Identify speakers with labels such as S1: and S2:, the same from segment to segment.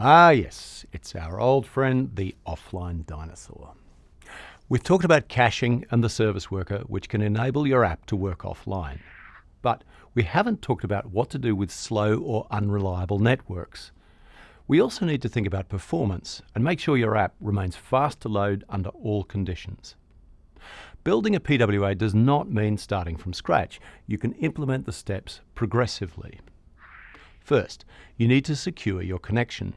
S1: Ah, yes, it's our old friend, the offline dinosaur. We've talked about caching and the service worker, which can enable your app to work offline. But we haven't talked about what to do with slow or unreliable networks. We also need to think about performance and make sure your app remains fast to load under all conditions. Building a PWA does not mean starting from scratch. You can implement the steps progressively. First, you need to secure your connection.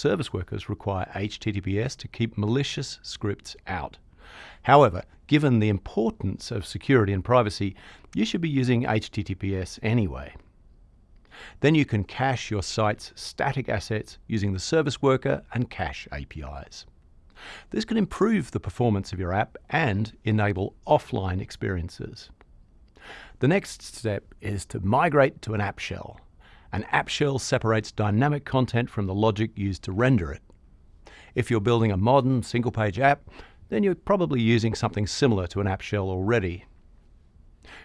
S1: Service workers require HTTPS to keep malicious scripts out. However, given the importance of security and privacy, you should be using HTTPS anyway. Then you can cache your site's static assets using the service worker and cache APIs. This can improve the performance of your app and enable offline experiences. The next step is to migrate to an app shell. An app shell separates dynamic content from the logic used to render it. If you're building a modern single-page app, then you're probably using something similar to an app shell already.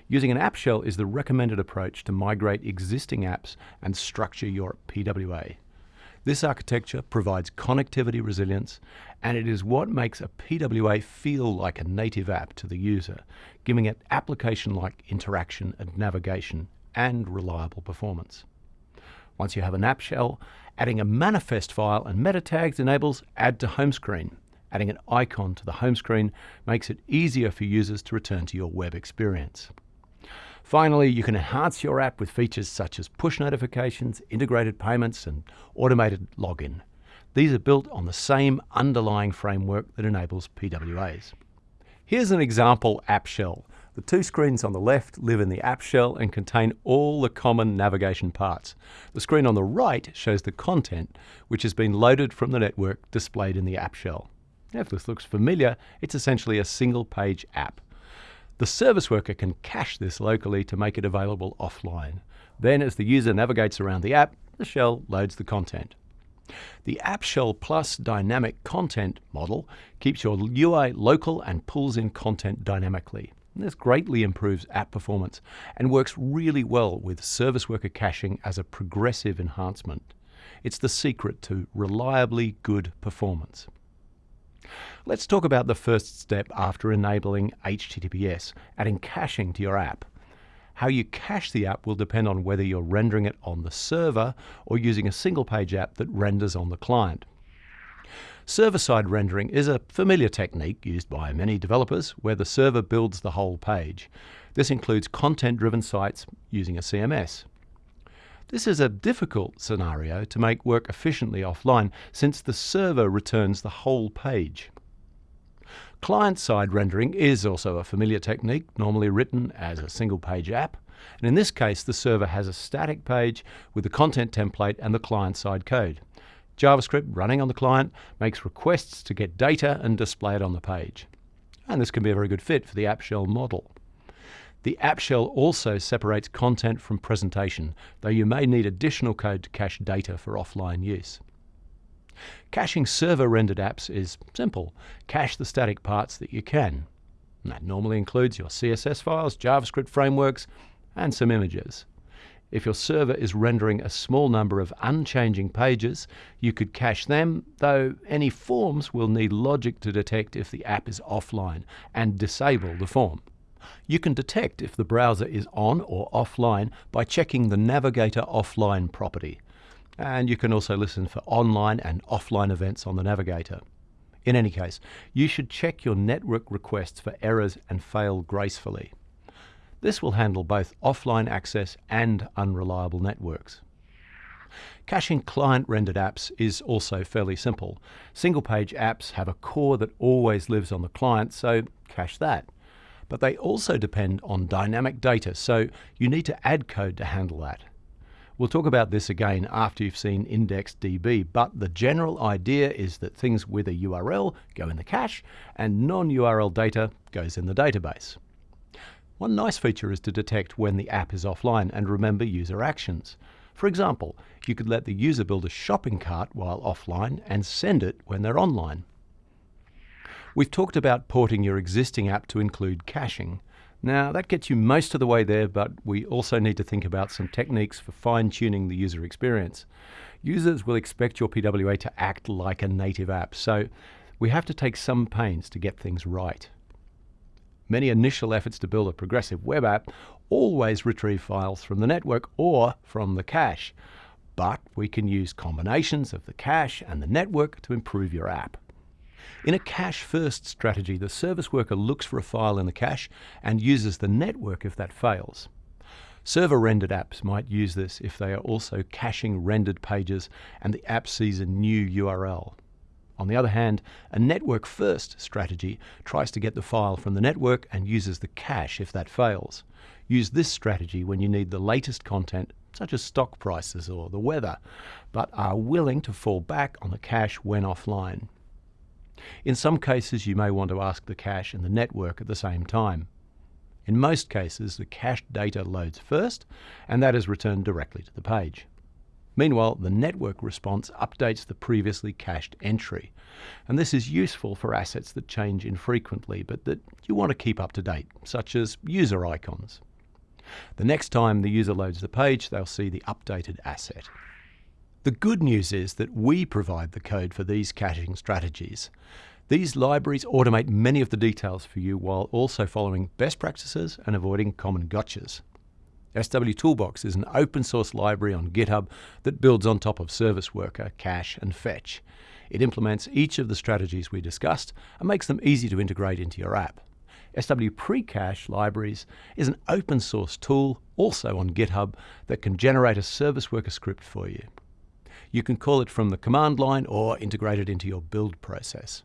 S1: Using an app shell is the recommended approach to migrate existing apps and structure your PWA. This architecture provides connectivity resilience, and it is what makes a PWA feel like a native app to the user, giving it application-like interaction and navigation and reliable performance. Once you have an app shell, adding a manifest file and meta tags enables add to home screen. Adding an icon to the home screen makes it easier for users to return to your web experience. Finally, you can enhance your app with features such as push notifications, integrated payments, and automated login. These are built on the same underlying framework that enables PWAs. Here's an example app shell. The two screens on the left live in the app shell and contain all the common navigation parts. The screen on the right shows the content, which has been loaded from the network displayed in the app shell. If this looks familiar, it's essentially a single page app. The service worker can cache this locally to make it available offline. Then as the user navigates around the app, the shell loads the content. The App Shell Plus dynamic content model keeps your UI local and pulls in content dynamically. This greatly improves app performance and works really well with service worker caching as a progressive enhancement. It's the secret to reliably good performance. Let's talk about the first step after enabling HTTPS, adding caching to your app. How you cache the app will depend on whether you're rendering it on the server or using a single page app that renders on the client. Server-side rendering is a familiar technique used by many developers where the server builds the whole page. This includes content-driven sites using a CMS. This is a difficult scenario to make work efficiently offline since the server returns the whole page. Client-side rendering is also a familiar technique, normally written as a single-page app. And in this case, the server has a static page with the content template and the client-side code. JavaScript running on the client makes requests to get data and display it on the page. And this can be a very good fit for the app shell model. The app shell also separates content from presentation, though you may need additional code to cache data for offline use. Caching server-rendered apps is simple. Cache the static parts that you can. And that normally includes your CSS files, JavaScript frameworks, and some images. If your server is rendering a small number of unchanging pages, you could cache them, though any forms will need logic to detect if the app is offline and disable the form. You can detect if the browser is on or offline by checking the Navigator Offline property and you can also listen for online and offline events on the Navigator. In any case, you should check your network requests for errors and fail gracefully. This will handle both offline access and unreliable networks. Caching client-rendered apps is also fairly simple. Single-page apps have a core that always lives on the client, so cache that. But they also depend on dynamic data, so you need to add code to handle that. We'll talk about this again after you've seen IndexedDB, but the general idea is that things with a URL go in the cache and non-URL data goes in the database. One nice feature is to detect when the app is offline and remember user actions. For example, you could let the user build a shopping cart while offline and send it when they're online. We've talked about porting your existing app to include caching. Now, that gets you most of the way there, but we also need to think about some techniques for fine tuning the user experience. Users will expect your PWA to act like a native app, so we have to take some pains to get things right. Many initial efforts to build a progressive web app always retrieve files from the network or from the cache, but we can use combinations of the cache and the network to improve your app. In a cache-first strategy, the service worker looks for a file in the cache and uses the network if that fails. Server-rendered apps might use this if they are also caching rendered pages and the app sees a new URL. On the other hand, a network-first strategy tries to get the file from the network and uses the cache if that fails. Use this strategy when you need the latest content, such as stock prices or the weather, but are willing to fall back on the cache when offline. In some cases, you may want to ask the cache and the network at the same time. In most cases, the cached data loads first, and that is returned directly to the page. Meanwhile, the network response updates the previously cached entry. And this is useful for assets that change infrequently, but that you want to keep up to date, such as user icons. The next time the user loads the page, they'll see the updated asset. The good news is that we provide the code for these caching strategies. These libraries automate many of the details for you while also following best practices and avoiding common gotchas. SW Toolbox is an open source library on GitHub that builds on top of Service Worker, Cache, and Fetch. It implements each of the strategies we discussed and makes them easy to integrate into your app. SW Precache Libraries is an open source tool, also on GitHub, that can generate a Service Worker script for you. You can call it from the command line or integrate it into your build process.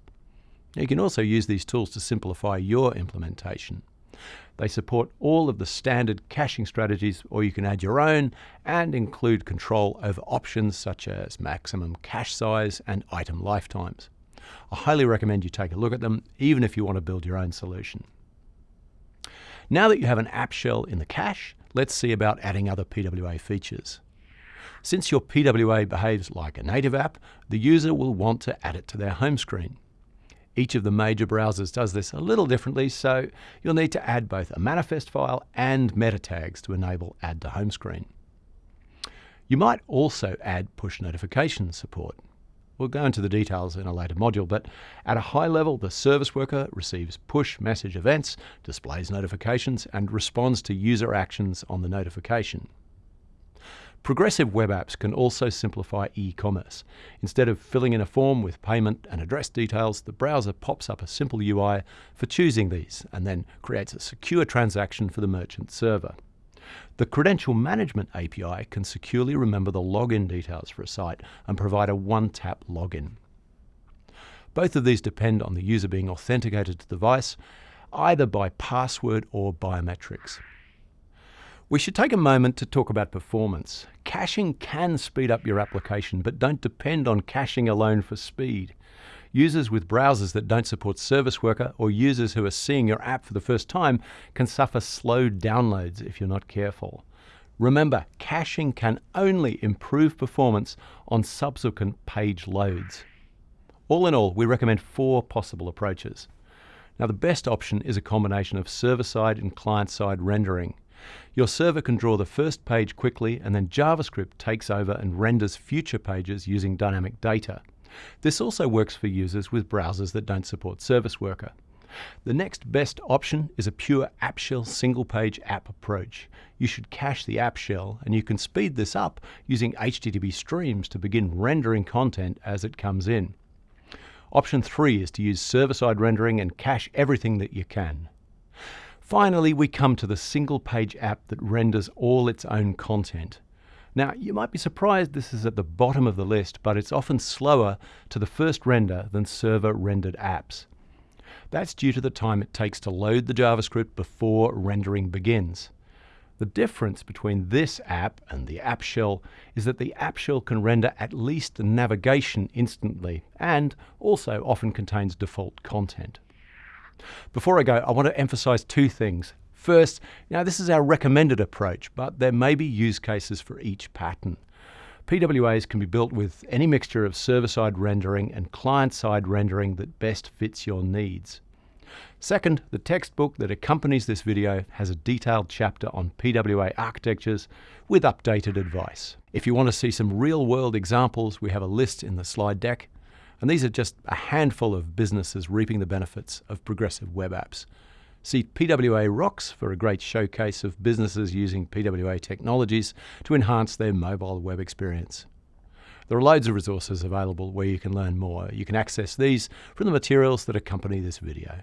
S1: You can also use these tools to simplify your implementation. They support all of the standard caching strategies, or you can add your own and include control over options such as maximum cache size and item lifetimes. I highly recommend you take a look at them, even if you want to build your own solution. Now that you have an app shell in the cache, let's see about adding other PWA features. Since your PWA behaves like a native app, the user will want to add it to their home screen. Each of the major browsers does this a little differently, so you'll need to add both a manifest file and meta tags to enable Add to Home Screen. You might also add push notification support. We'll go into the details in a later module, but at a high level, the service worker receives push message events, displays notifications, and responds to user actions on the notification. Progressive web apps can also simplify e-commerce. Instead of filling in a form with payment and address details, the browser pops up a simple UI for choosing these and then creates a secure transaction for the merchant server. The Credential Management API can securely remember the login details for a site and provide a one-tap login. Both of these depend on the user being authenticated to the device, either by password or biometrics. We should take a moment to talk about performance. Caching can speed up your application, but don't depend on caching alone for speed. Users with browsers that don't support Service Worker or users who are seeing your app for the first time can suffer slow downloads if you're not careful. Remember, caching can only improve performance on subsequent page loads. All in all, we recommend four possible approaches. Now, the best option is a combination of server-side and client-side rendering. Your server can draw the first page quickly and then JavaScript takes over and renders future pages using dynamic data. This also works for users with browsers that don't support Service Worker. The next best option is a pure app shell single page app approach. You should cache the app shell and you can speed this up using HTTP streams to begin rendering content as it comes in. Option 3 is to use server-side rendering and cache everything that you can. Finally, we come to the single page app that renders all its own content. Now, you might be surprised this is at the bottom of the list, but it's often slower to the first render than server rendered apps. That's due to the time it takes to load the JavaScript before rendering begins. The difference between this app and the app shell is that the app shell can render at least the navigation instantly and also often contains default content. Before I go, I want to emphasize two things. First, now this is our recommended approach, but there may be use cases for each pattern. PWAs can be built with any mixture of server-side rendering and client-side rendering that best fits your needs. Second, the textbook that accompanies this video has a detailed chapter on PWA architectures with updated advice. If you want to see some real world examples, we have a list in the slide deck. And these are just a handful of businesses reaping the benefits of progressive web apps. See PWA Rocks for a great showcase of businesses using PWA technologies to enhance their mobile web experience. There are loads of resources available where you can learn more. You can access these from the materials that accompany this video.